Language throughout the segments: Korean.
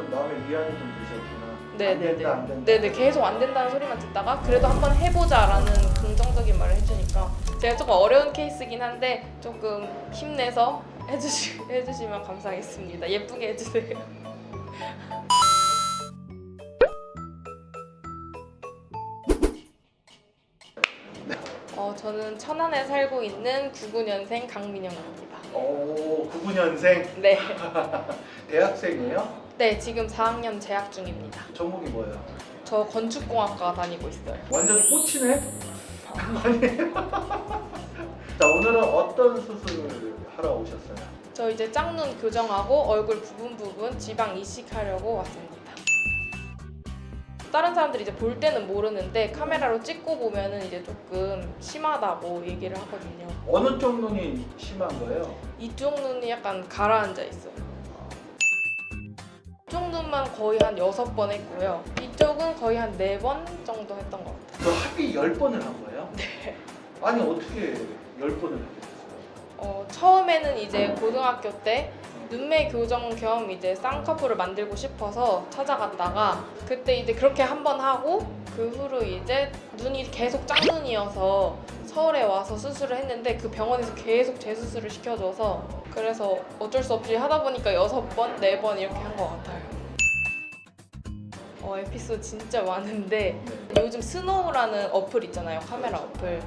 좀 마음에 위안이 좀 되셨구나. 네네네. 안 된다, 안 된다. 네네 계속 안 된다는 소리만 듣다가 그래도 한번 해보자라는 긍정적인 말을 해주니까 제가 조금 어려운 케이스긴 한데 조금 힘내서 해주시 해주시면 감사하겠습니다. 예쁘게 해주세요. 어, 저는 천안에 살고 있는 99년생 강민영입니다. 오, 99년생 네, 대학생이에요? 네 지금 4학년 재학 중입니다. 전공이 뭐예요? 저 건축공학과 다니고 있어요. 완전? 아니에요? 자, 오늘은 어떤 수술을 하러 오셨어요? 저 이제 짝눈 교정하고 얼굴 부분 부분 지방 이식하려고 왔습니다. 다른 사람들이 이제 볼 때는 모르는데 카메라로 찍고 보면은 이제 조금 심하다고 얘기를 하거든요. 어느 쪽 눈이 심한 거예요? 이쪽 눈이 약간 가라앉아 있어요. 이쪽 눈만 거의 한 여섯 번 했고요. 이쪽은 거의 한네번 정도 했던 것 같아요. 저 합의 10번을 한 거예요? 네. 아니, 어떻게 10번을 하게 됐어요? 어, 처음에는 이제 고등학교 때 눈매 교정 겸 이제 쌍꺼풀을 만들고 싶어서 찾아갔다가 그때 이제 그렇게 한 번 하고 그 후로 이제 눈이 계속 짝눈이어서 서울에 와서 수술을 했는데 그 병원에서 계속 재수술을 시켜줘서 그래서 어쩔 수 없이 하다 보니까 여섯 번, 네 번 이렇게 한 것 같아요. 어, 에피소드 진짜 많은데 네. 요즘 스노우라는 어플 있잖아요 카메라 어플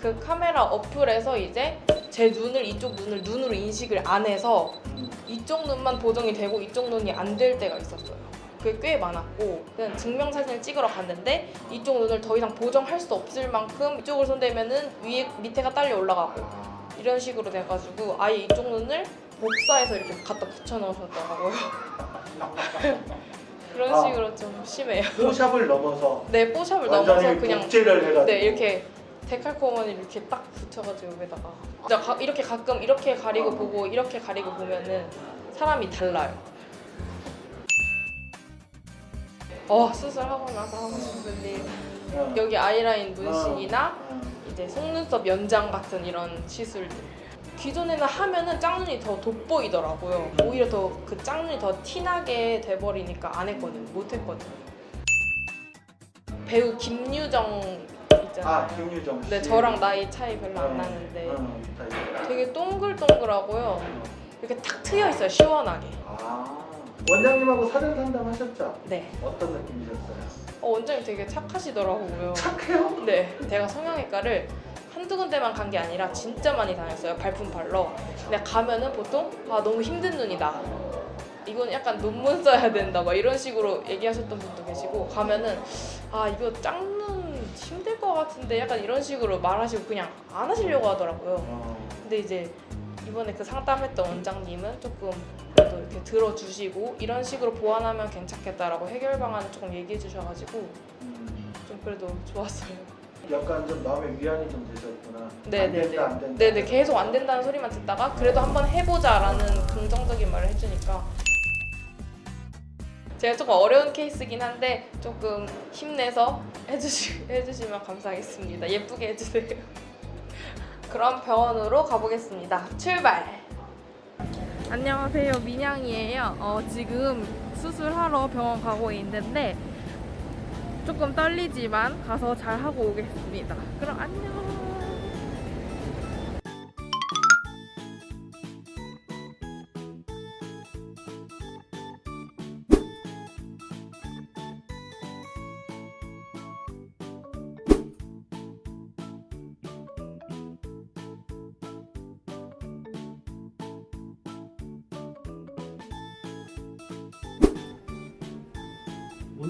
그 카메라 어플에서 이제 제 눈을 이쪽 눈을 눈으로 인식을 안 해서 음, 이쪽 눈만 보정이 되고 이쪽 눈이 안 될 때가 있었어요 그게 꽤 많았고 그냥 증명사진을 찍으러 갔는데 이쪽 눈을 더 이상 보정할 수 없을 만큼 이쪽을 손대면 은 위에 밑에가 딸려 올라가고 아, 이런 식으로 돼가지고 아예 이쪽 눈을 복사해서 이렇게 갖다 붙여 넣으셨더라고요 그런 아. 식으로 좀 심해요. 포샵을 넘어서 네 뽀샵을 넘어서 그냥 복제를 해가지고. 네 이렇게 데칼코마니 이렇게 딱 붙여가지고 여기다가. 가- 이렇게 가끔 이렇게 가리고 어. 보고 이렇게 가리고 보면은 사람이 달라요. 어 수술하고 나서 하고 싶은 일 어, 여기 아이라인 문신이나 어, 이제 속눈썹 연장 같은 이런 시술들 기존에는 하면은 짝눈이 더 돋보이더라고요 오히려 더 그 짝눈이 더 티나게 돼버리니까 안 했거든요 못 했거든요 배우 김유정 있잖아요 아, 김유정 씨. 네 저랑 나이 차이 별로 어, 안 나는데 어, 다 이거. 되게 동글동글하고요 이렇게 탁 트여 있어요 시원하게 아, 원장님하고 사전 상담하셨죠? 네 어떤 느낌이셨어요? 어, 원장님 되게 착하시더라고요 착해요? 네, 제가 성형외과를 한두 군데만 간 게 아니라 진짜 많이 다녔어요. 발품 발러. 근데 가면은 보통 아 너무 힘든 눈이다. 이건 약간 논문 써야 된다. 막 이런 식으로 얘기하셨던 분도 계시고 가면은 아 이거 짝눈 힘들 것 같은데 약간 이런 식으로 말하시고 그냥 안 하시려고 하더라고요. 어, 근데 이제 이번에 그 상담했던 원장님은 조금 그래도 이렇게 들어주시고 이런 식으로 보완하면 괜찮겠다라고 해결 방안을 조금 얘기해 주셔가지고 음, 좀 그래도 좋았어요. 약간 좀 마음에 위안이 좀 되셨구나. 안 네네네. 된다, 안 된다. 네네 계속 안 된다는 소리만 듣다가 그래도 한번 해보자라는 긍정적인 말을 해주니까 제가 조금 어려운 케이스긴 한데 조금 힘내서 해주시, 해주시면 감사하겠습니다. 예쁘게 해주세요. 그럼 병원으로 가보겠습니다. 출발! 안녕하세요. 민양이에요. 어, 지금 수술하러 병원 가고 있는데 조금 떨리지만 가서 잘 하고 오겠습니다. 그럼 안녕!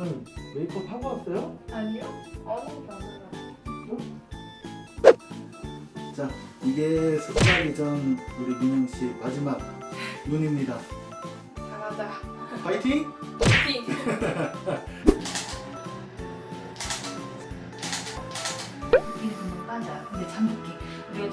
오늘 메이크업 하고 왔어요? 아니요? 아무것도 안 해요. 자, 이게 수술하기 전 우리 민영 씨 마지막 눈입니다. 잘하자. 파이팅! 띵! 이게 금방 빠져요. 근데 잠붓기.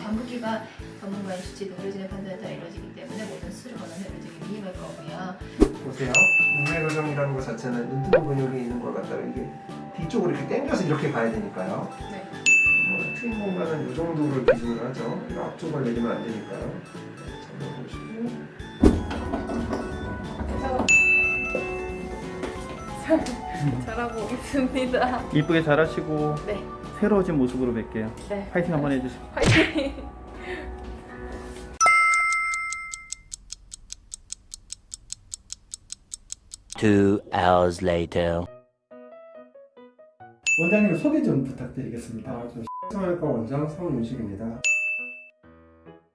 잠붓기가 전문가의 수치 의료진의 판단에 따라 이루어지기 때문에 모든 수술을 권하는 의료진이 위임할 거고요. 보세요. 눈매 교정이라는 것 자체는 눈두부 근육이 있는 걸 갖다가 이게 뒤쪽으로 이렇게 당겨서 이렇게 가야 되니까요. 네. 뭐 트임 공간은 이 정도를 기준으로 하죠. 이 앞쪽을 내리면 안 되니까요. 잘 잘하고 오겠습니다. 이쁘게 잘하시고 네, 새로워진 모습으로 뵐게요. 네. 파이팅 한번 해주시고. 화이팅. Two hours later. 원장님 소개 좀 부탁드리겠습니다. 아, 저 성형외과 원장 성윤식입니다.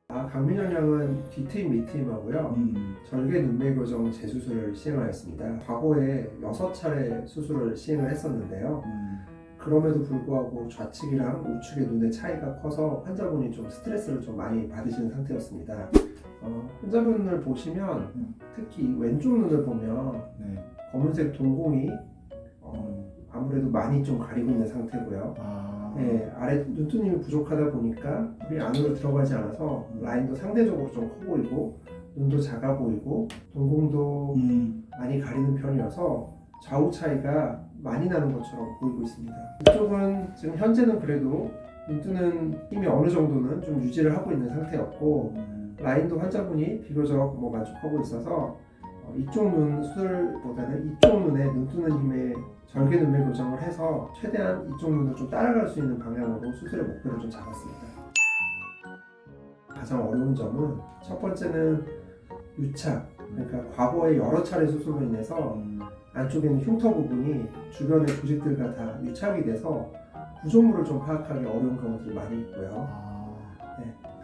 아, 강민영 양은 뒤트임 밑트임하고요. 음, 절개 눈매 교정 재수술을 시행하였습니다. 과거에 6차례 수술을 시행을 했었는데요. 음, 그럼에도 불구하고 좌측이랑 우측의 눈의 차이가 커서 환자분이 좀 스트레스를 좀 많이 받으시는 상태였습니다. 어, 환자분을 보시면 음. 특히 왼쪽 눈을 보면 네. 검은색 동공이 어, 음, 아무래도 많이 좀 가리고 있는 상태고요. 아, 네, 아래 눈두님이 부족하다 보니까 물이 안으로 들어가지 않아서 라인도 상대적으로 좀 커 보이고 눈도 작아 보이고 동공도 음, 많이 가리는 편이어서 좌우 차이가 많이 나는 것처럼 보이고 있습니다. 이쪽은 지금 현재는 그래도 눈뜨는 힘이 어느 정도는 좀 유지를 하고 있는 상태였고 음, 라인도 환자분이 비교적 뭐 만족하고 있어서 어, 이쪽 눈 수술보다는 이쪽 눈에 눈 뜨는 힘에 절개 눈매 교정을 해서 최대한 이쪽 눈을 좀 따라갈 수 있는 방향으로 수술의 목표를 좀 잡았습니다. 가장 어려운 점은 첫 번째는 유착, 그러니까 과거에 여러 차례 수술로 인해서 음, 안쪽에 있는 흉터 부분이 주변의 조직들과 다 유착이 돼서 구조물을 좀 파악하기 어려운 경우들이 많이 있고요. 아,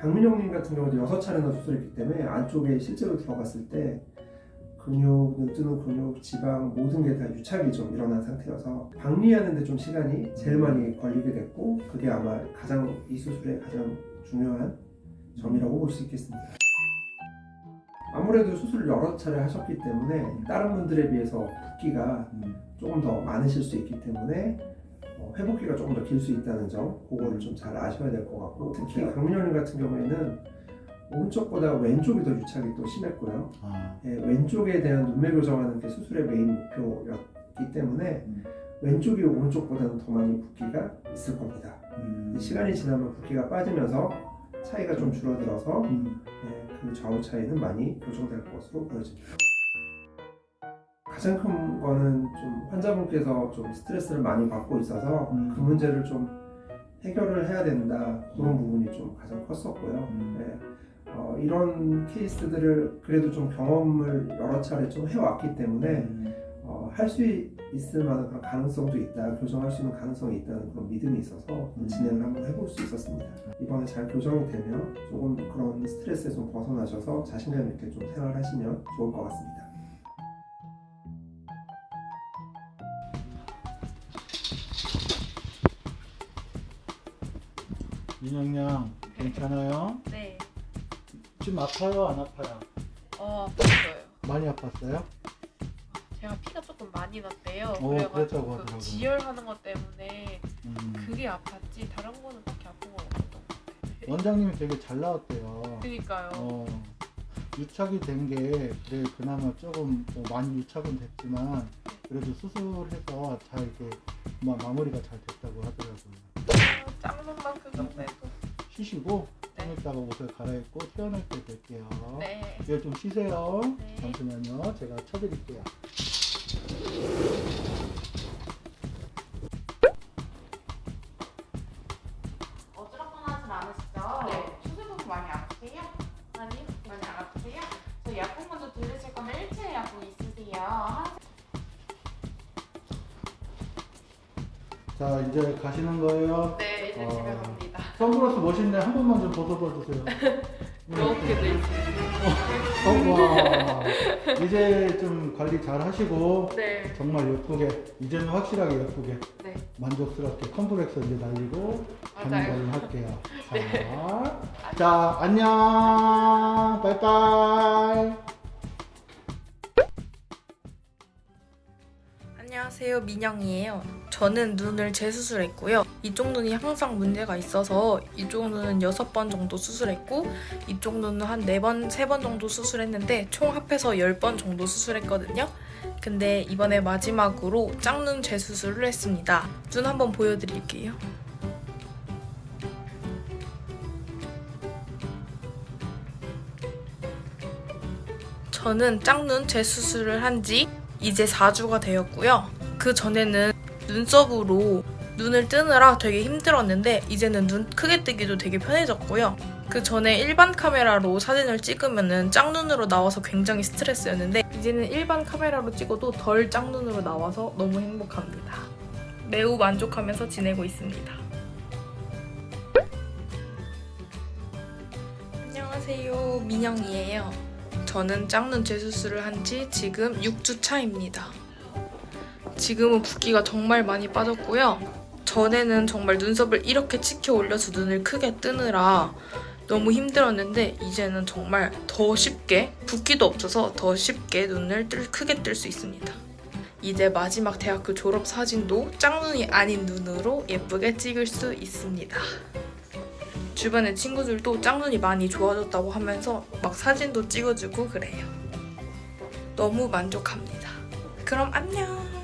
강민영님 같은 경우도 여섯 차례나 수술했기 때문에 안쪽에 실제로 들어갔을 때 근육, 눈 뜨는 근육, 지방 모든 게 다 유착이 좀 일어난 상태여서 박리하는데 좀 시간이 제일 많이 걸리게 됐고 그게 아마 가장 이 수술의 가장 중요한 점이라고 볼 수 있겠습니다. 아무래도 수술을 여러 차례 하셨기 때문에 다른 분들에 비해서 붓기가 음, 조금 더 많으실 수 있기 때문에 어, 회복기가 조금 더 길 수 있다는 점 그거를 좀 잘 아셔야 될 것 같고 특히 강민현님 같은 경우에는 오른쪽보다 왼쪽이 더 유착이 또 심했고요. 아, 예, 왼쪽에 대한 눈매 교정하는 게 수술의 메인 목표였기 때문에 음. 왼쪽이 오른쪽보다는 더 많이 붓기가 있을 겁니다. 음, 시간이 지나면 붓기가 빠지면서 차이가 좀 줄어들어서 음, 예, 그 좌우 차이는 많이 교정될 것으로 보여집니다. 가장 큰 거는 좀 환자분께서 좀 스트레스를 많이 받고 있어서 음. 그 문제를 좀 해결을 해야 된다 그런 부분이 좀 가장 컸었고요. 음. 네. 어, 이런 케이스들을 그래도 좀 경험을 여러 차례 좀 해왔기 때문에 음, 어, 할 수 있을 만한 그런 가능성도 있다, 교정할 수 있는 가능성이 있다는 그런 믿음이 있어서 음. 진행을 한번 해볼 수 있었습니다. 이번에 잘 교정이 되면 조금 그런 스트레스에 좀 벗어나셔서 자신감 있게 좀 생활하시면 좋을 것 같습니다. 민영양 괜찮아요? 네. 지금 아파요? 안 아파요? 어, 아팠어요. 많이 아팠어요? 제가 피가 많이 났대요. 어, 그랬다고 그래가지고 그. 지혈하는 것 때문에 음. 그게 아팠지 다른 거는 딱히 아픈 건 없었던 것 같아요. 원장님이 되게 잘 나왔대요. 그니까요. 어, 유착이 된 게 그래 그나마 조금 뭐 많이 유착은 됐지만 그래도 수술해서 잘 이렇게 마, 마무리가 잘 됐다고 하더라고요. 아, 짱눈만 그 정도에도. 쉬시고 네. 좀 이따가 옷을 갈아입고 퇴원할 때 뵐게요. 네. 이제 좀 쉬세요. 네. 잠시만요. 제가 쳐드릴게요. 어지럽거나하진 않으시죠? 네. 수술부분 많이 아프세요? 아니, 많이 안 아프세요? 저 약국 먼저 들으실 거면 일주일 약국 있으세요? 한 자 이제 가시는 거예요. 네, 이제 어. 집에 갑니다. 선글라스 멋있네. 한 번만 좀 벗어봐 주세요. 이렇게 돼 있어요. 어, 와. 이제 좀 관리 잘 하시고 네. 정말 예쁘게 이제는 확실하게 예쁘게 네. 만족스럽게 컴플렉스 이제 날리고 맞아요. 관리 할게요. 자, 네. 자 안녕. 바이바이. 안녕하세요 민영이에요. 저는 눈을 재수술했고요. 이쪽 눈이 항상 문제가 있어서 이쪽 눈은 6번 정도 수술했고 이쪽 눈은 한 4번, 3번 정도 수술했는데 총 합해서 10번 정도 수술했거든요. 근데 이번에 마지막으로 짝눈 재수술을 했습니다. 눈 한번 보여드릴게요. 저는 짝눈 재수술을 한지 이제 4주가 되었고요 그 전에는 눈썹으로 눈을 뜨느라 되게 힘들었는데 이제는 눈 크게 뜨기도 되게 편해졌고요. 그 전에 일반 카메라로 사진을 찍으면은 짝눈으로 나와서 굉장히 스트레스였는데 이제는 일반 카메라로 찍어도 덜 짝눈으로 나와서 너무 행복합니다. 매우 만족하면서 지내고 있습니다. 안녕하세요. 민영이에요. 저는 짝눈 재수술을 한 지 지금 6주 차입니다. 지금은 붓기가 정말 많이 빠졌고요. 전에는 정말 눈썹을 이렇게 치켜 올려서 눈을 크게 뜨느라 너무 힘들었는데 이제는 정말 더 쉽게 붓기도 없어서 더 쉽게 눈을 뜰, 크게 뜰 수 있습니다. 이제 마지막 대학교 졸업 사진도 짝눈이 아닌 눈으로 예쁘게 찍을 수 있습니다. 주변의 친구들도 짝눈이 많이 좋아졌다고 하면서 막 사진도 찍어주고 그래요. 너무 만족합니다. 그럼 안녕!